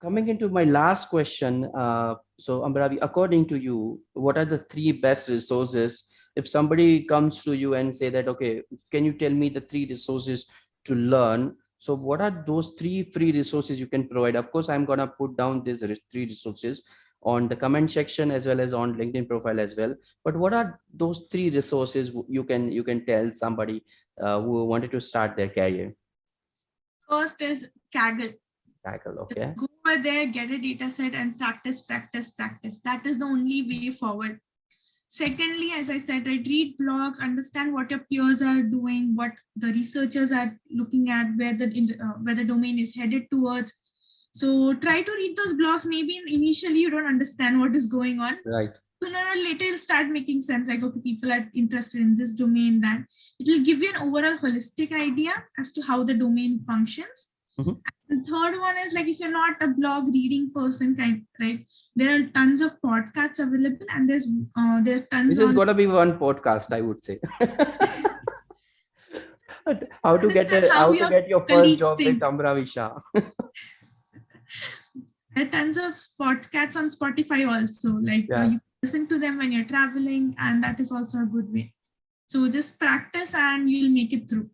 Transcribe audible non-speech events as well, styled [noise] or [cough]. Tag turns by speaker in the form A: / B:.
A: coming into my last question, uh, so Ambravi, according to you, what are the three best resources? If somebody comes to you and say that, okay, can you tell me the three resources to learn? So what are those three free resources you can provide? Of course, I'm gonna put down these three resources on the comment section as well as on LinkedIn profile as well. But what are those three resources you can you can tell somebody uh, who wanted to start their career?
B: First is Kaggle.
A: Kaggle, okay.
B: Over there, get a data set and practice, practice, practice. That is the only way forward. Secondly, as I said, I read blogs, understand what your peers are doing, what the researchers are looking at, where the uh, where the domain is headed towards. So try to read those blogs. Maybe initially you don't understand what is going on.
A: Right.
B: Sooner or later it'll start making sense. Like okay, people are interested in this domain. That it will give you an overall holistic idea as to how the domain functions. Mm -hmm. The third one is like if you're not a blog reading person, kind right? There are tons of podcasts available, and there's uh, there's tons.
A: This is going to be one podcast, I would say. [laughs] how to get a, how, how to get your first job think. with Ambravi Shah. [laughs]
B: there are tons of podcasts on Spotify also. Like yeah. you listen to them when you're traveling, and that is also a good way. So just practice, and you'll make it through.